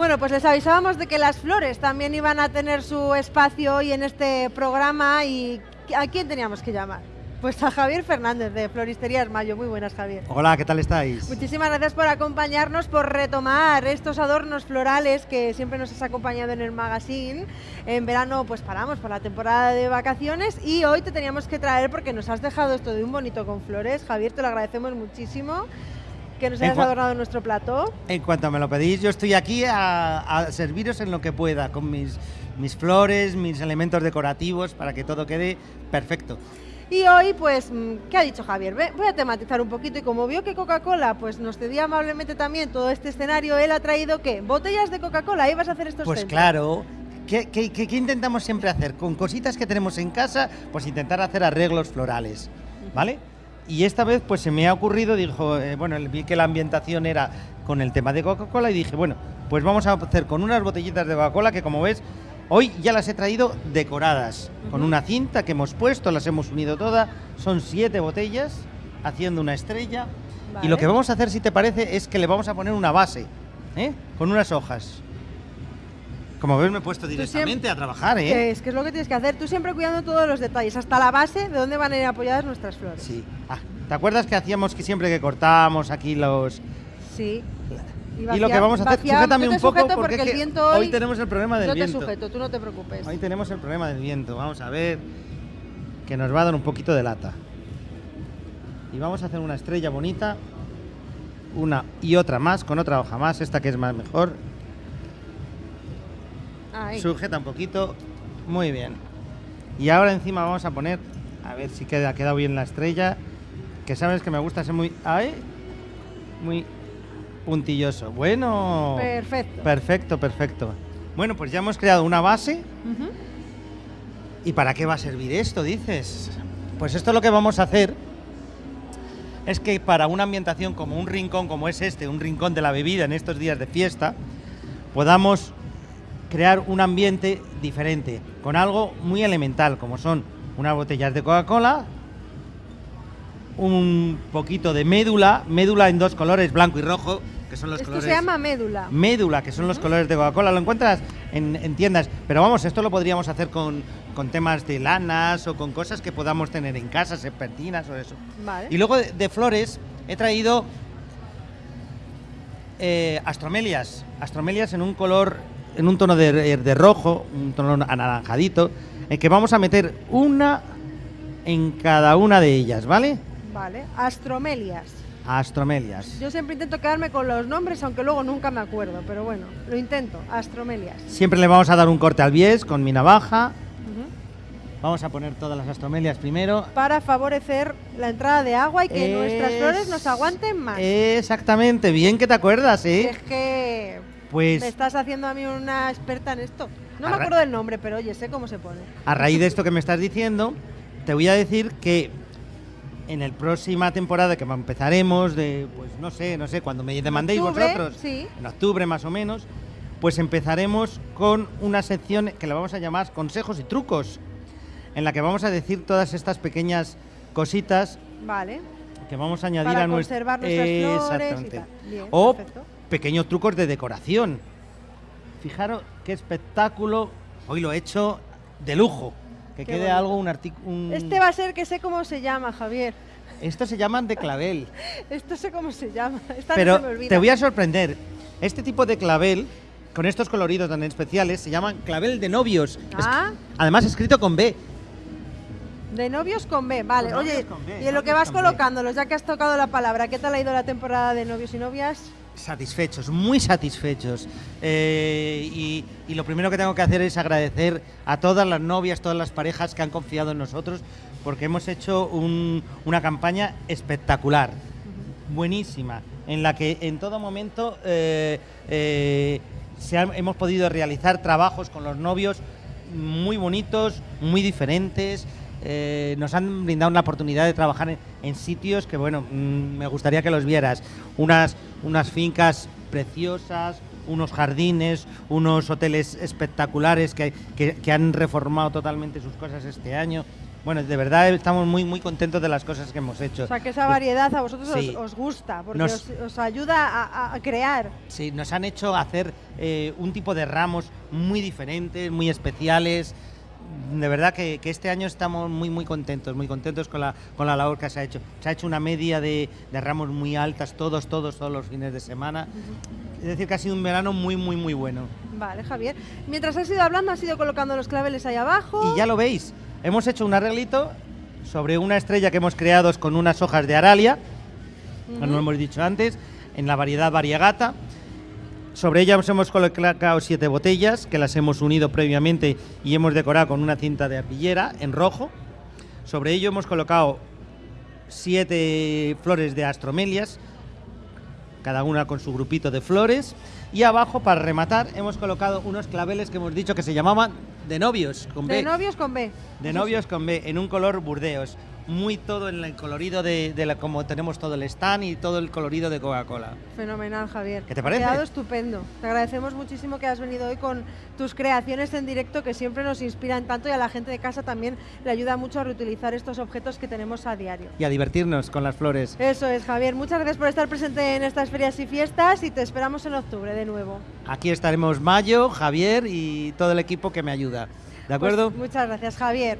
Bueno, pues les avisábamos de que las flores también iban a tener su espacio hoy en este programa y ¿a quién teníamos que llamar? Pues a Javier Fernández de Floristerías Mayo. Muy buenas, Javier. Hola, ¿qué tal estáis? Muchísimas gracias por acompañarnos, por retomar estos adornos florales que siempre nos has acompañado en el magazine. En verano pues paramos por la temporada de vacaciones y hoy te teníamos que traer porque nos has dejado esto de un bonito con flores. Javier, te lo agradecemos muchísimo que nos hayas adornado nuestro plato. En cuanto me lo pedís, yo estoy aquí a, a serviros en lo que pueda, con mis, mis flores, mis elementos decorativos, para que todo quede perfecto. Y hoy, pues, mm, ¿qué ha dicho Javier? Voy a tematizar un poquito y como vio que Coca-Cola pues nos cedía amablemente también todo este escenario, él ha traído, ¿qué? Botellas de Coca-Cola, ahí vas a hacer estos Pues claro, ¿Qué, qué, qué, intentamos siempre hacer? Con cositas que tenemos en casa, pues intentar hacer arreglos florales, ¿vale? Y esta vez pues se me ha ocurrido, dijo, eh, bueno, vi que la ambientación era con el tema de Coca-Cola y dije, bueno, pues vamos a hacer con unas botellitas de Coca-Cola que como ves Hoy ya las he traído decoradas, con una cinta que hemos puesto, las hemos unido todas. Son siete botellas, haciendo una estrella. Y lo que vamos a hacer, si te parece, es que le vamos a poner una base, ¿eh? con unas hojas. Como ves, me he puesto directamente a trabajar, ¿eh? Es que es lo que tienes que hacer. Tú siempre cuidando todos los detalles, hasta la base de dónde van a ir apoyadas nuestras flores. Sí. Ah, ¿Te acuerdas que hacíamos que siempre que cortábamos aquí los... Sí. Y, lo que vamos a hacer, sujétame un poco porque, el viento hoy, tenemos el problema del viento. No te sujeto, tú no te preocupes. Hoy tenemos el problema del viento. Vamos a ver que nos va a dar un poquito de lata. Y vamos a hacer una estrella bonita, una y otra más, con otra hoja más, esta que es más mejor. Sujeta un poquito, muy bien. Y ahora encima vamos a poner, a ver si queda, ha quedado bien la estrella, que sabes que me gusta ser muy, ahí, muy puntilloso. Bueno. Perfecto. Perfecto, perfecto. Bueno, pues ya hemos creado una base. ¿Y para qué va a servir esto, dices? Pues esto lo que vamos a hacer es que para una ambientación como un rincón como es este, un rincón de la bebida en estos días de fiesta, podamos crear un ambiente diferente, con algo muy elemental, como son unas botellas de Coca-Cola, un poquito de médula, médula en dos colores, blanco y rojo, que son los esto se llama médula. Médula, que son los colores de Coca-Cola. Lo encuentras en, tiendas, pero vamos, esto lo podríamos hacer con, temas de lanas o con cosas que podamos tener en casa, serpentinas o eso. Y luego de, flores he traído eh, astromelias, astromelias en un color, en un tono de, de rojo, un tono anaranjadito, en que vamos a meter una en cada una de ellas, ¿vale? Vale, astromelias. Astromelias. Yo siempre intento quedarme con los nombres, aunque luego nunca me acuerdo, pero bueno, lo intento, astromelias. Siempre le vamos a dar un corte al bies con mi navaja. Vamos a poner todas las astromelias primero. Para favorecer la entrada de agua y que nuestras flores nos aguanten más. Exactamente, bien que te acuerdas, ¿eh? Es que pues me estás haciendo a mí una experta en esto. No me acuerdo del nombre, pero oye, sé cómo se pone. A raíz de esto que me estás diciendo, te voy a decir que en la próxima temporada que empezaremos, de, pues no sé, no sé, cuando me demandéis vosotros, en octubre más o menos, pues empezaremos con una sección que la vamos a llamar consejos y trucos, en la que vamos a decir todas estas pequeñas cositas vale. que vamos a añadir a nuestra... Exactamente. o pequeños trucos de decoración. Fijaros qué espectáculo, hoy lo he hecho de lujo. Que quede algo, un artículo... Este va a ser que sé cómo se llama, Javier. Estos se llaman de clavel. Esto sé cómo se llama. Pero te voy a sorprender. Este tipo de clavel, con estos coloridos tan especiales, se llaman clavel de novios. Ah. además escrito con B. De novios con B, vale. Oye, y en lo que vas colocándolos, ya que has tocado la palabra, ¿qué tal ha ido la temporada de novios y novias? Satisfechos, muy satisfechos. Eh, y, lo primero que tengo que hacer es agradecer a todas las novias, todas las parejas que han confiado en nosotros, porque hemos hecho una campaña espectacular, buenísima, en la que en todo momento eh, eh, hemos podido realizar trabajos con los novios muy bonitos, muy diferentes. Eh, nos han brindado una oportunidad de trabajar en, sitios que, bueno, mm, me gustaría que los vieras. Unas, unas fincas preciosas, unos jardines, unos hoteles espectaculares que, han reformado totalmente sus cosas este año. Bueno, de verdad estamos muy muy contentos de las cosas que hemos hecho. O sea, que esa variedad a vosotros Sí. os, os gusta, porque Nos- os, os ayuda a, a crear. Sí, nos han hecho hacer eh, un tipo de ramos muy diferentes, muy especiales. De verdad que, que este año estamos muy muy contentos, muy contentos con la, con la labor que se ha hecho. Se ha hecho una media de, de ramos muy altas, todos, todos, todos los fines de semana. Es decir, que ha sido un verano muy, muy, muy bueno. Vale, Javier. Mientras has ido hablando, has ido colocando los claveles ahí abajo. Y ya lo veis, hemos hecho un arreglito sobre una estrella que hemos creado con unas hojas de aralia, como lo hemos dicho antes, en la variedad variegata. Sobre ellas hemos colocado siete botellas que las hemos unido previamente y hemos decorado con una cinta de arpillera en rojo. Sobre ello hemos colocado siete flores de astromelias, cada una con su grupito de flores. Y abajo, para rematar, hemos colocado unos claveles que hemos dicho que se llamaban de novios, con De B. novios con B. De novios con B, en un color burdeos. Muy todo en el colorido de, de la, como tenemos todo el stand y todo el colorido de Coca-Cola. Fenomenal, Javier. ¿Qué te Ha parece? quedado estupendo. Te agradecemos muchísimo que has venido hoy con tus creaciones en directo que siempre nos inspiran tanto y a la gente de casa también le ayuda mucho a reutilizar estos objetos que tenemos a diario. Y a divertirnos con las flores. Eso es, Javier. Muchas gracias por estar presente en estas ferias y fiestas y te esperamos en octubre de nuevo. Aquí estaremos Mayo, Javier y todo el equipo que me ayuda. ¿De Pues acuerdo? muchas gracias, Javier.